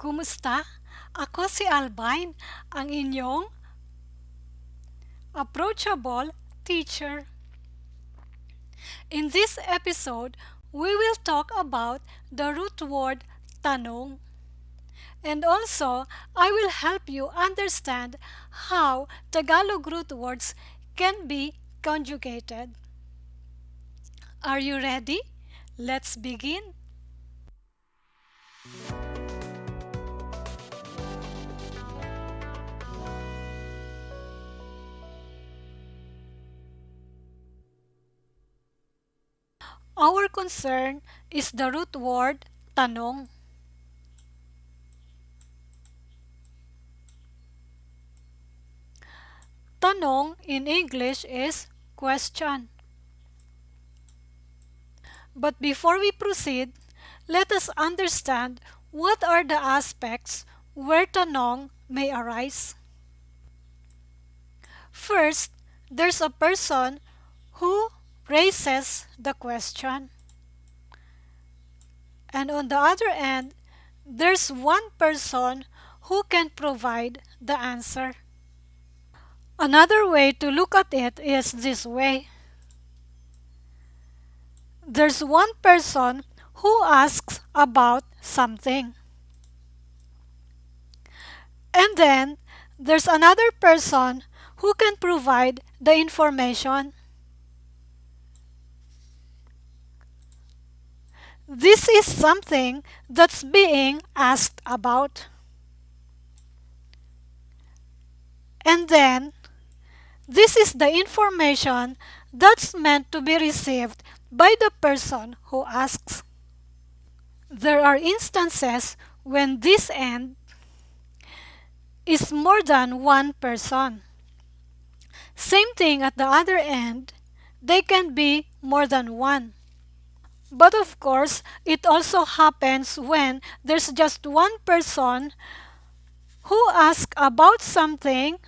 Kumusta? Ako si Albine, ang inyong approachable teacher. In this episode, we will talk about the root word tanong. And also, I will help you understand how Tagalog root words can be conjugated. Are you ready? Let's begin. Our concern is the root word tanong. Tanong in English is question. But before we proceed, let us understand what are the aspects where tanong may arise. First, there's a person who raises the question. And on the other end, there's one person who can provide the answer. Another way to look at it is this way. There's one person who asks about something. And then there's another person who can provide the information. This is something that's being asked about. And then this is the information that's meant to be received by the person who asks. There are instances when this end is more than one person. Same thing at the other end, they can be more than one. But of course, it also happens when there's just one person who asks about something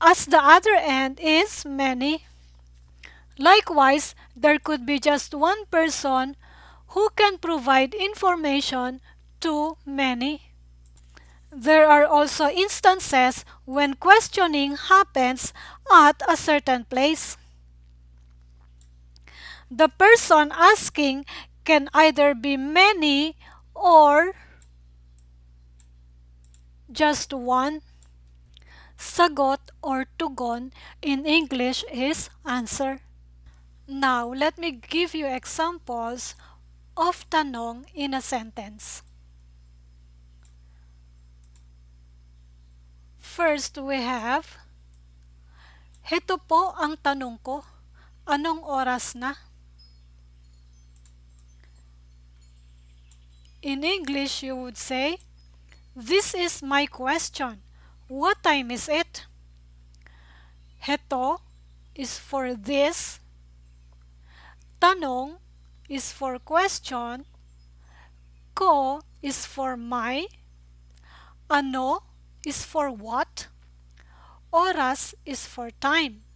as the other end is many. Likewise, there could be just one person who can provide information to many. There are also instances when questioning happens at a certain place. The person asking can either be many or just one. Sagot or tugon in English is answer. Now, let me give you examples of tanong in a sentence. First, we have, Heto po ang tanong ko, anong oras na? In English, you would say, This is my question. What time is it? Heto is for this. Tanong is for question. Ko is for my. Ano is for what. Oras is for time.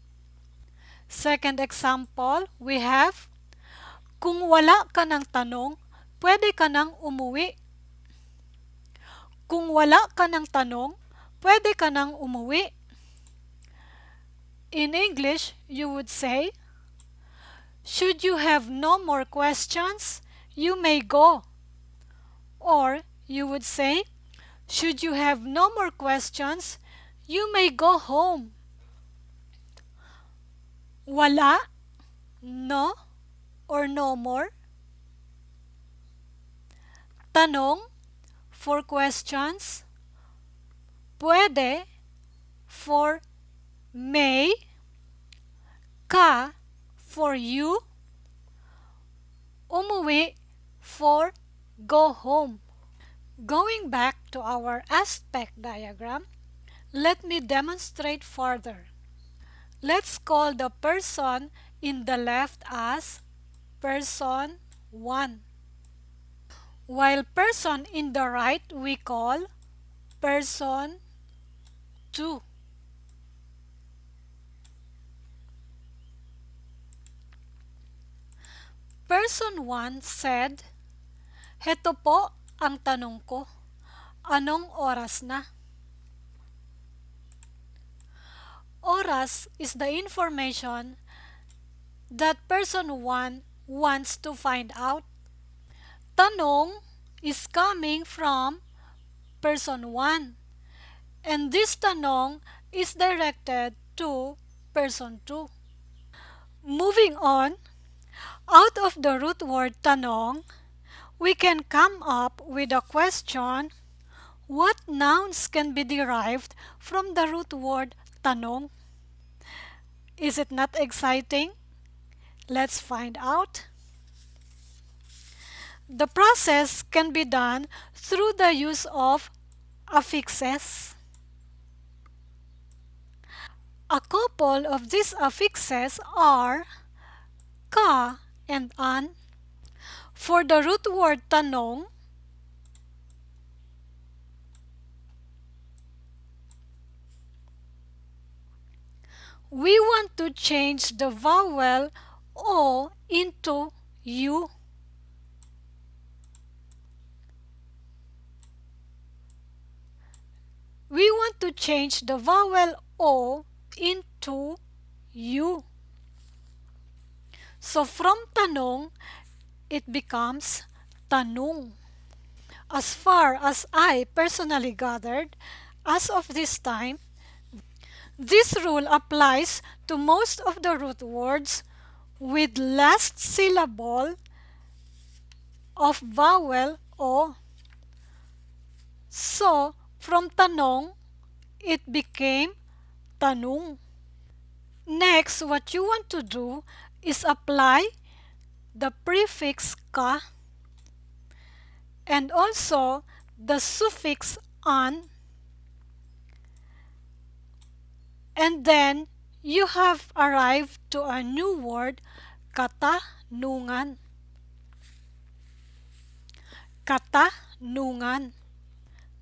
Second example, we have, Kung wala ka ng tanong, pwede ka nang umuwi. Kung wala ka ng tanong, pwede ka nang umuwi. In English, you would say, Should you have no more questions, you may go. Or you would say, Should you have no more questions, you may go home. Wala, no, or no more. Tanong for questions puede for may, ka for you, umuwi for go home. Going back to our aspect diagram, let me demonstrate further. Let's call the person in the left as person 1. While person in the right we call person 2. Person 1 said, Heto po ang tanong ko, anong oras na? Oras is the information that person 1 wants to find out. Tanong is coming from person 1 and this tanong is directed to person 2. Moving on, out of the root word tanong, we can come up with a question what nouns can be derived from the root word tanong? Is it not exciting? Let's find out. The process can be done through the use of affixes. A couple of these affixes are ka and an. For the root word tanong, we want to change the vowel O into U. We want to change the vowel O into U. So from tanong, it becomes tanung. As far as I personally gathered, as of this time, this rule applies to most of the root words with last syllable of vowel O. So, from tanong, it became tanung. Next, what you want to do is apply the prefix ka and also the suffix an. And then you have arrived to a new word katanungan. Katanungan.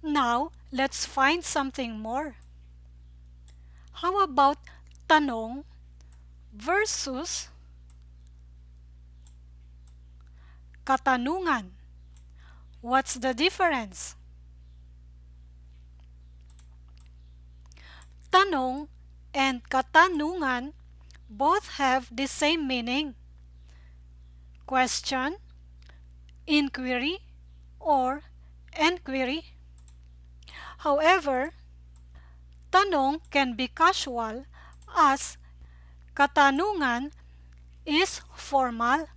Now let's find something more how about tanong versus katanungan? What's the difference? Tanong and katanungan both have the same meaning. Question, inquiry, or enquiry. However, tanong can be casual as katanungan is formal.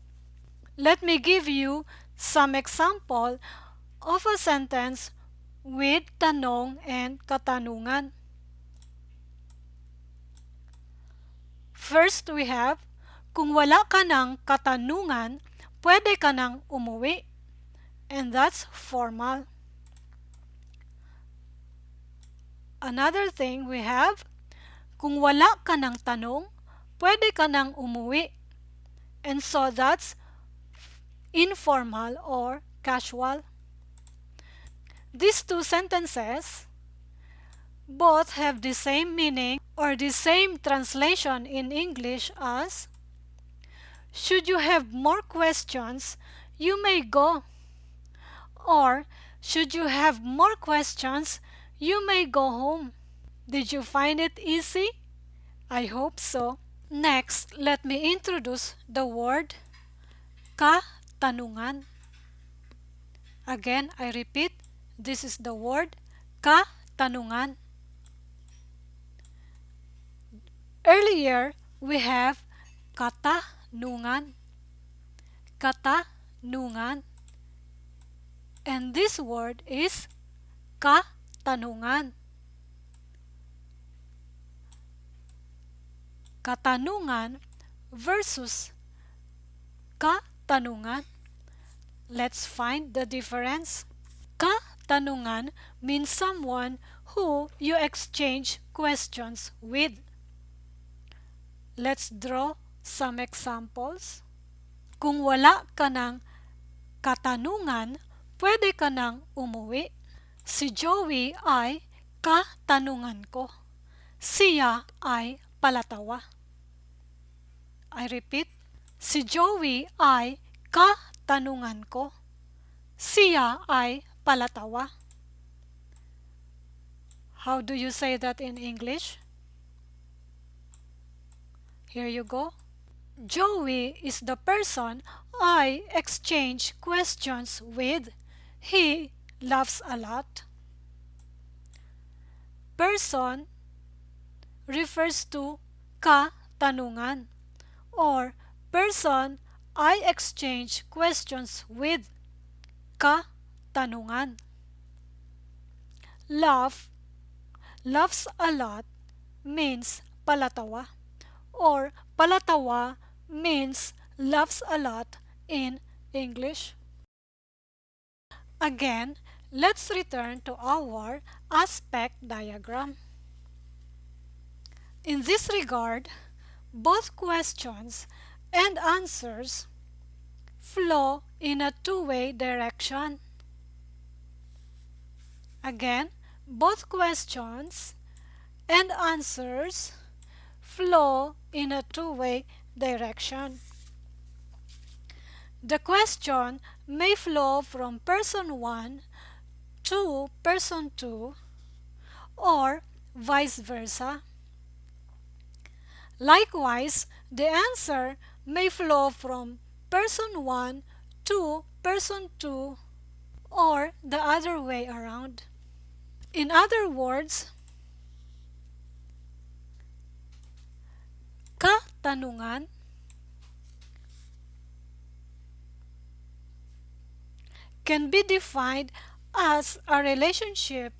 Let me give you some example of a sentence with tanong and katanungan. First, we have, kung wala ka ng katanungan, pwede ka umuwi. And that's formal. Another thing we have, kung wala ka ng tanong, pwede ka nang umuwi. And so that's informal or casual. These two sentences both have the same meaning or the same translation in English as Should you have more questions, you may go. Or should you have more questions, you may go home. Did you find it easy? I hope so. Next, let me introduce the word katanungan. Again, I repeat, this is the word katanungan. Earlier, we have katanungan. Katanungan. And this word is katanungan katanungan. Katanungan versus katanungan. Let's find the difference. Katanungan means someone who you exchange questions with. Let's draw some examples. Kung wala ka ng katanungan, pwede ka nang umuwi. Si Joey ay katanungan ko. Siya ay palatawa. I repeat, si Joey ay katanungan ko. siya ay palatawa. How do you say that in English? Here you go. Joey is the person I exchange questions with. He laughs a lot. Person refers to katanungan or person I exchange questions with katanungan. Love, loves a lot means palatawa or palatawa means loves a lot in English. Again, let's return to our aspect diagram. In this regard, both questions and answers flow in a two-way direction. Again, both questions and answers flow in a two-way direction. The question may flow from person 1 to person 2 or vice versa. Likewise, the answer may flow from person 1 to person 2 or the other way around. In other words, katanungan can be defined as a relationship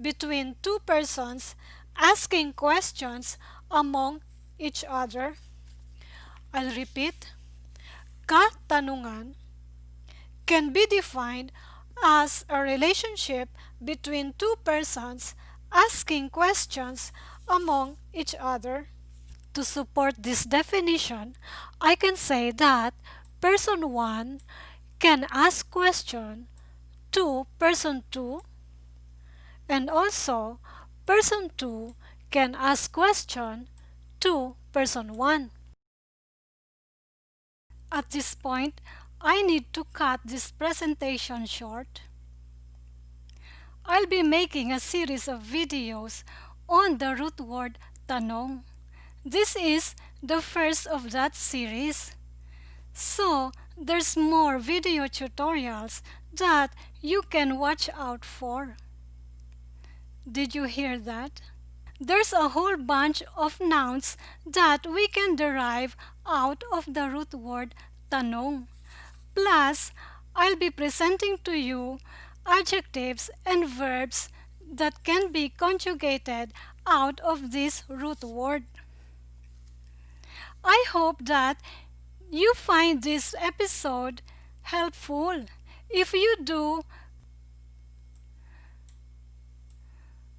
between two persons asking questions among each other. I'll repeat. Katanungan can be defined as a relationship between two persons asking questions among each other. To support this definition, I can say that person 1 can ask question to person 2 and also person 2 can ask question to person 1. At this point, I need to cut this presentation short. I'll be making a series of videos on the root word tanong. This is the first of that series. So, there's more video tutorials that you can watch out for. Did you hear that? There's a whole bunch of nouns that we can derive out of the root word tanong. Plus, I'll be presenting to you adjectives and verbs that can be conjugated out of this root word. I hope that you find this episode helpful. If you do,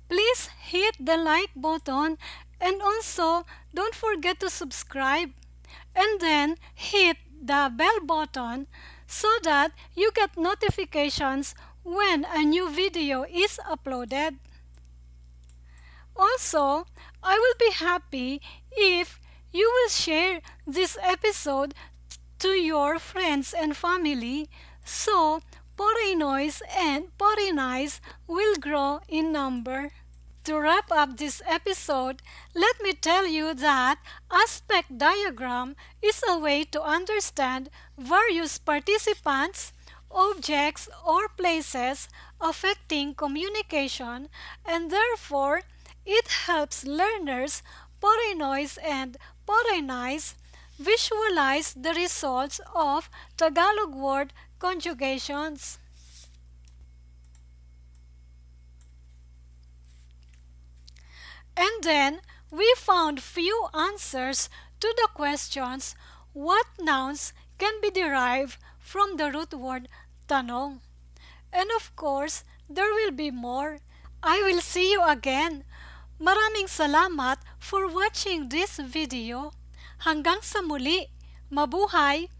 please hit the like button and also don't forget to subscribe and then hit the bell button so that you get notifications when a new video is uploaded. Also, I will be happy if you will share this episode to your friends and family so Porinois and Porinais will grow in number. To wrap up this episode, let me tell you that aspect diagram is a way to understand various participants, objects, or places affecting communication and therefore it helps learners Porinois and Porinais visualize the results of Tagalog word conjugations. And then we found few answers to the questions what nouns can be derived from the root word tanong. And of course, there will be more. I will see you again. Maraming salamat for watching this video. Hanggang sa muli, mabuhay!